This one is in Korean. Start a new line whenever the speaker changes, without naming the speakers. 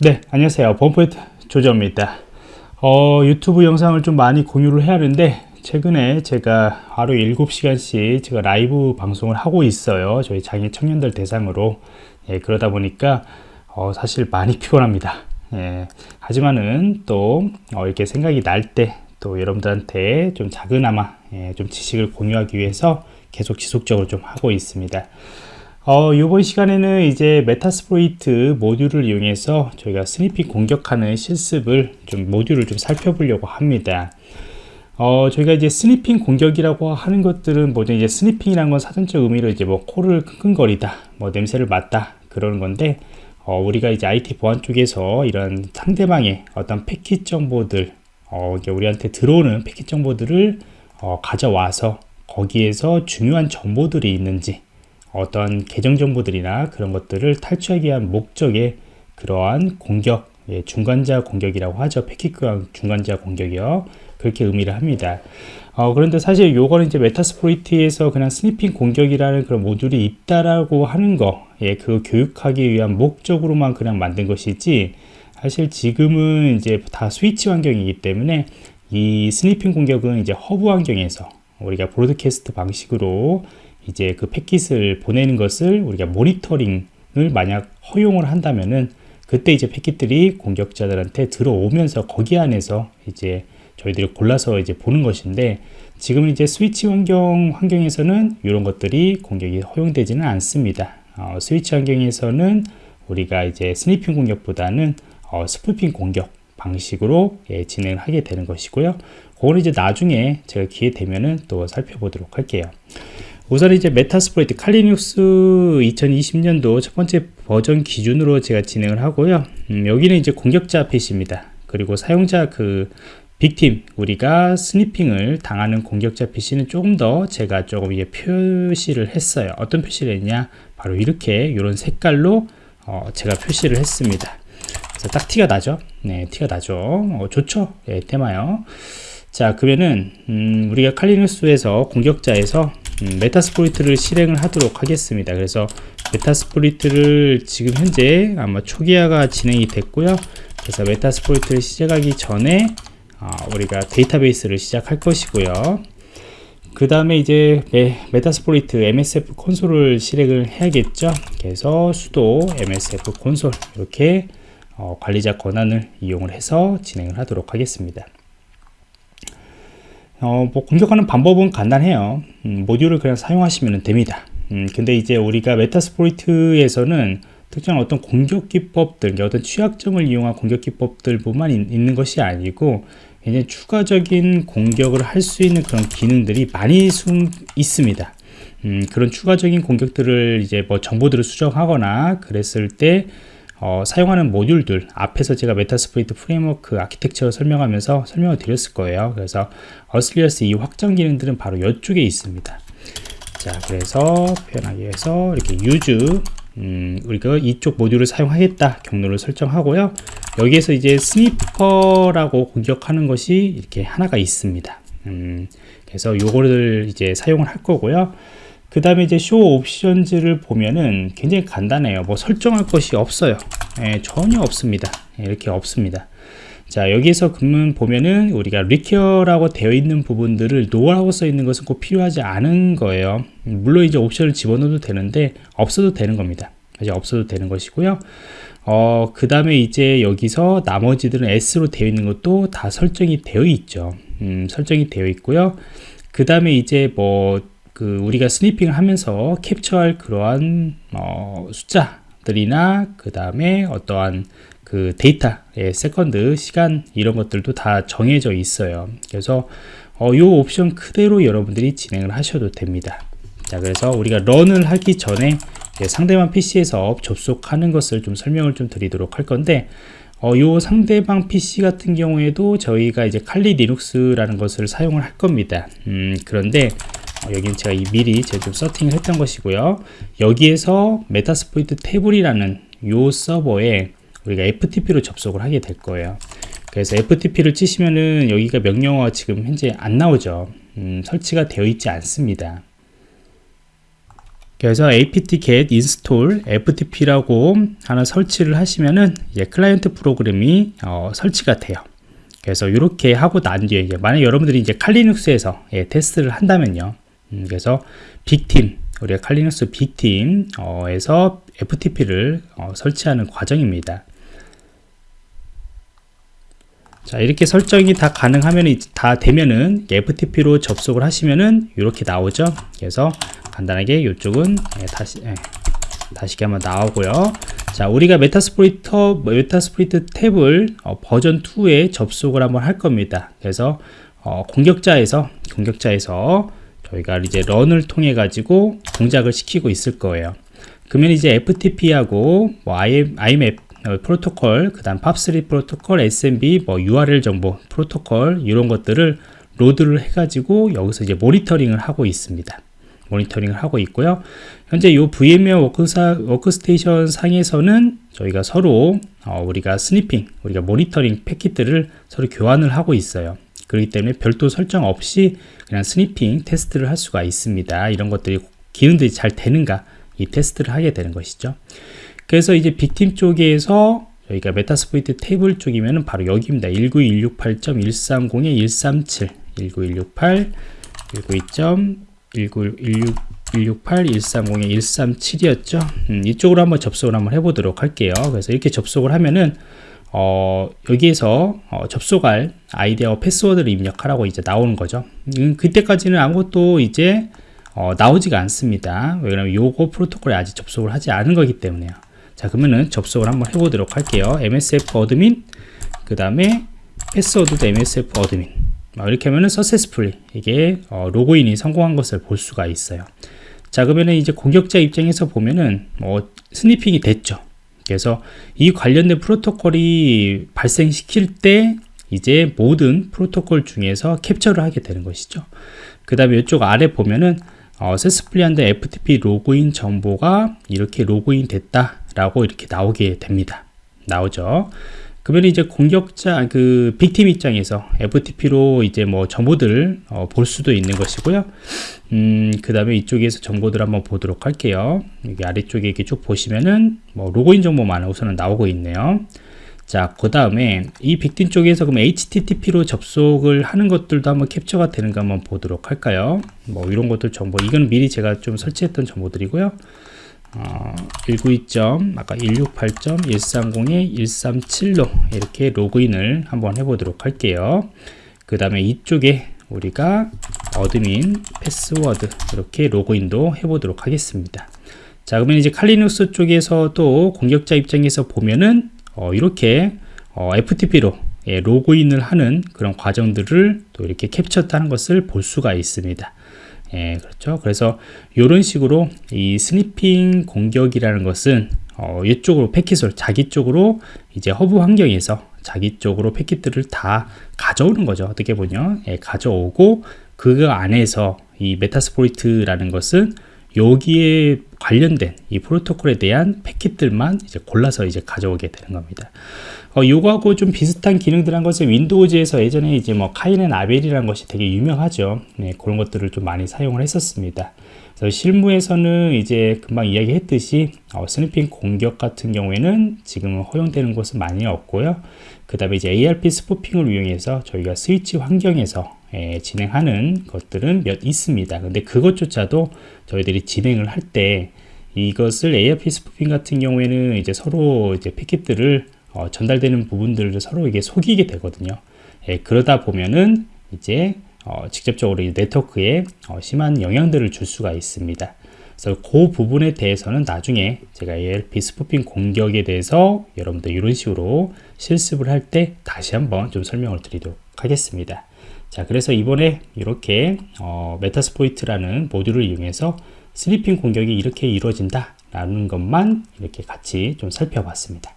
네 안녕하세요. 범포인트 조정입니다. 어, 유튜브 영상을 좀 많이 공유를 해야 하는데 최근에 제가 하루 7시간씩 제가 라이브 방송을 하고 있어요. 저희 장애 청년들 대상으로. 예, 그러다 보니까 어, 사실 많이 피곤합니다. 예, 하지만은 또 어, 이렇게 생각이 날 때 또 여러분들한테 좀 작은아마 예, 좀 지식을 공유하기 위해서 계속 지속적으로 좀 하고 있습니다 어, 이번 시간에는 이제 Metasploit 모듈을 이용해서 저희가 sniffing 공격하는 실습을 좀 모듈을 좀 살펴보려고 합니다. 어, 저희가 이제 sniffing 공격이라고 하는 것들은 뭐죠? 이제 sniffing이라는 건 사전적 의미로 이제 뭐 코를 킁킁거리다, 뭐 냄새를 맡다 그러는 건데 어, 우리가 이제 IT 보안 쪽에서 이런 상대방의 어떤 패킷 정보들, 어, 우리한테 들어오는 패킷 정보들을 어, 가져와서 거기에서 중요한 정보들이 있는지 어떤 계정 정보들이나 그런 것들을 탈취하기 위한 목적의 그러한 공격 예, 중간자 공격이라고 하죠. 패킷 중간자 공격이요. 그렇게 의미를 합니다. 어, 그런데 사실 요거는 이제 메타스프로이트에서 그냥 스니핑 공격이라는 그런 모듈이 있다라고 하는 거, 예, 그 교육하기 위한 목적으로만 그냥 만든 것이지, 사실 지금은 이제 다 스위치 환경이기 때문에 이 sniffing 공격은 이제 허브 환경에서 우리가 broadcast 방식으로 이제 그 패킷을 보내는 것을 우리가 모니터링을 만약 허용을 한다면은 그때 이제 패킷들이 공격자들한테 들어오면서 거기 안에서 이제 저희들이 골라서 이제 보는 것인데 지금은 이제 스위치 환경 환경에서는 이런 것들이 공격이 허용되지는 않습니다. 어, 스위치 환경에서는 우리가 이제 sniffing 공격보다는 어, spoofing 공격 방식으로 예, 진행을 하게 되는 것이고요. 그거는 이제 나중에 제가 기회 되면은 또 살펴보도록 할게요. 우선 이제 Metasploit Kali Linux 2020년도 첫 번째 버전 기준으로 제가 진행을 하고요. 음, 여기는 이제 공격자 PC입니다. 그리고 사용자 그 victim 우리가 sniffing을 당하는 공격자 PC는 조금 더 제가 조금 이게 표시를 했어요. 어떤 표시를 했냐? 바로 이렇게 이런 색깔로 어, 제가 표시를 했습니다. 그래서 딱 티가 나죠? 네, 티가 나죠. 어, 좋죠? 네, 테마요. 자, 그러면은 음, 우리가 칼리누스에서 공격자에서 음, Metasploit를 실행을 하도록 하겠습니다. 그래서 Metasploit를 지금 현재 아마 초기화가 진행이 됐고요. 그래서 Metasploit를 시작하기 전에 어, 우리가 데이터베이스를 시작할 것이고요. 그 다음에 이제 메, 메타스프로이트 MSF 콘솔을 실행을 해야겠죠. 그래서 sudo MSF console 이렇게 어, 관리자 권한을 이용을 해서 진행을 하도록 하겠습니다. 어, 뭐 공격하는 방법은 간단해요. 음, 모듈을 그냥 사용하시면 됩니다. 음, 근데 이제 우리가 Metasploit에서는 특정한 어떤 공격 기법들, 어떤 취약점을 이용한 공격 기법들 뿐만 있는 것이 아니고 이제 추가적인 공격을 할 수 있는 그런 기능들이 많이 숨 있습니다. 음, 그런 추가적인 공격들을 이제 뭐 정보들을 수정하거나 그랬을 때 어, 사용하는 모듈들 앞에서 제가 메타스프리트 프레임워크 아키텍처를 설명하면서 설명을 드렸을 거예요. 그래서 어슬리어스 이 확장 기능들은 바로 이쪽에 있습니다. 자 그래서 표현하기 위해서 이렇게 use 음, 우리가 이쪽 모듈을 사용하겠다 경로를 설정하고요. 여기에서 이제 스니퍼라고 공격하는 것이 이렇게 하나가 있습니다. 음, 그래서 요거를 이제 사용을 할 거고요 그 다음에 이제 쇼 옵션즈를 보면은 굉장히 간단해요. 뭐 설정할 것이 없어요. 예, 전혀 없습니다. 예, 이렇게 없습니다. 자 여기에서 그러면 보면은 우리가 리퀘어라고 되어 있는 부분들을 노라고 써 있는 것은 꼭 필요하지 않은 거예요. 물론 이제 옵션을 집어넣어도 되는데 없어도 되는 겁니다. 이제 없어도 되는 것이고요. 어, 그 다음에 이제 여기서 나머지들은 S로 되어 있는 것도 다 설정이 되어 있죠. 음, 설정이 되어 있고요. 그 다음에 이제 뭐 그 우리가 스니핑을 하면서 캡처할 그러한 어, 숫자들이나 그 다음에 어떠한 그 데이터의 세컨드 시간 이런 것들도 다 정해져 있어요. 그래서 어, 이 옵션 그대로 여러분들이 진행을 하셔도 됩니다. 자 그래서 우리가 런을 하기 전에 상대방 PC에서 접속하는 것을 좀 설명을 좀 드리도록 할 건데 어, 요 상대방 PC 같은 경우에도 저희가 이제 칼리 리눅스라는 것을 사용을 할 겁니다. 음, 그런데 어, 여기는 제가 미리 제가 좀 세팅을 했던 것이고요 여기에서 메타스포이트 태블이라는 요 서버에 우리가 FTP로 접속을 하게 될 거예요 그래서 FTP를 치시면은 여기가 명령어가 지금 현재 안 나오죠 음, 설치가 되어 있지 않습니다 그래서 apt-get install ftp라고 하나 설치를 하시면은 이제 클라이언트 프로그램이 어, 설치가 돼요. 그래서 이렇게 하고 난 뒤에 만약 여러분들이 이제 칼리눅스에서 예, 테스트를 한다면요. 음, 그래서 빅팀 우리가 칼리눅스 빅팀에서 FTP를 어, 설치하는 과정입니다. 자 이렇게 설정이 다 가능하면 다 되면은 FTP로 접속을 하시면은 이렇게 나오죠. 그래서 간단하게 이쪽은 예, 다시 예, 다시 한번 나오고요. 자 우리가 메타스프리터 메타스프리트 탭을 어, 버전 2에 접속을 한번 할 겁니다. 그래서 어, 공격자에서 공격자에서 저희가 이제 런을 통해 가지고 동작을 시키고 있을 거예요 그러면 이제 FTP하고 뭐 IMAP 어, 프로토콜, 그 다음 팝3 프로토콜, SMB, 뭐 URL 정보 프로토콜 이런 것들을 로드를 해가지고 여기서 이제 모니터링을 하고 있습니다. 모니터링을 하고 있고요. 현재 이 VMware 워크사, 워크스테이션 상에서는 저희가 서로 어, 우리가 스니핑, 우리가 모니터링 패킷들을 서로 교환을 하고 있어요. 그렇기 때문에 별도 설정 없이 그냥 스니핑 테스트를 할 수가 있습니다. 이런 것들이 기능들이 잘 되는가 이 테스트를 하게 되는 것이죠. 그래서 이제 빅팀 쪽에서 저희가 메타스포이트 테이블 쪽이면 바로 여기입니다. 19168.130-137 19168 192.19168-130-137이었죠. 음, 이쪽으로 한번 접속을 한번 해보도록 할게요. 그래서 이렇게 접속을 하면은 어, 여기에서 어, 접속할 아이디어 패스워드를 입력하라고 이제 나오는 거죠. 음, 그때까지는 아무것도 이제 어, 나오지가 않습니다. 왜냐면 요거 프로토콜에 아직 접속을 하지 않은 거기 때문에요. 자 그러면은 접속을 한번 해보도록 할게요 msf 어드민 그 다음에 패스워드도 msf 어드민 이렇게 하면은 successfully 이게 어, 로그인이 성공한 것을 볼 수가 있어요 자 그러면은 이제 공격자 입장에서 보면은 뭐 스니핑이 됐죠 그래서 이 관련된 프로토콜이 발생시킬 때 이제 모든 프로토콜 중에서 캡처를 하게 되는 것이죠. 그 다음에 이쪽 아래 보면은 어, 세스플리한데 FTP 로그인 정보가 이렇게 로그인 됐다 라고 이렇게 나오게 됩니다. 나오죠 그러면 이제 공격자 그 빅팀 입장에서 FTP로 이제 뭐 정보들을 어, 볼 수도 있는 것이고요 음, 그 다음에 이쪽에서 정보들 한번 보도록 할게요 여기 아래쪽에 이렇게 쭉 보시면은 뭐 로그인 정보만 우선은 나오고 있네요 자, 그 다음에 이 빅팀 쪽에서 그럼 HTTP로 접속을 하는 것들도 한번 캡처가 되는가 한번 보도록 할까요? 뭐 이런 것들 정보, 이건 미리 제가 좀 설치했던 정보들이고요. 어, 192점 아까 168.130에 137로 이렇게 로그인을 한번 해보도록 할게요. 그 다음에 이쪽에 우리가 어드민 패스워드 이렇게 로그인도 해보도록 하겠습니다. 자 그러면 이제 칼리눅스 쪽에서도 공격자 입장에서 보면은 어, 이렇게 어, FTP로 예, 로그인을 하는 그런 과정들을 또 이렇게 캡처하는 것을 볼 수가 있습니다 예, 그렇죠. 그래서 이런 식으로 이 스니핑 공격이라는 것은 어, 이쪽으로 패킷을 자기 쪽으로 이제 허브 환경에서 자기 쪽으로 패킷들을 다 가져오는 거죠. 어떻게 보면 예, 가져오고 그 안에서 이 메타스포이트라는 것은 여기에 관련된 이 프로토콜에 대한 패킷들만 이제 골라서 이제 가져오게 되는 겁니다. 어, 요거하고 좀 비슷한 기능들 한 것은 윈도우즈에서 예전에 이제 뭐 카이넨 아벨이라는 것이 되게 유명하죠. 네, 그런 것들을 좀 많이 사용을 했었습니다. 실무에서는 이제 금방 이야기했듯이 어, 스니핑 공격 같은 경우에는 지금은 허용되는 곳은 많이 없고요. 그 다음에 이제 ARP 스포핑을 이용해서 저희가 스위치 환경에서 예, 진행하는 것들은 몇 있습니다. 근데 그것조차도 저희들이 진행을 할 때 이것을 ARP 스포핑 같은 경우에는 이제 서로 이제 패킷들을 어, 전달되는 부분들을 서로 이게 속이게 되거든요. 예, 그러다 보면은 이제 어, 직접적으로 네트워크에 어, 심한 영향들을 줄 수가 있습니다. 그래서 그 부분에 대해서는 나중에 제가 ARP 스포핑 공격에 대해서 여러분들 이런 식으로 실습을 할 때 다시 한번 좀 설명을 드리도록 하겠습니다. 자, 그래서 이번에 이렇게 어, 메타스포이트라는 모듈을 이용해서 스리핑 공격이 이렇게 이루어진다 라는 것만 이렇게 같이 좀 살펴봤습니다.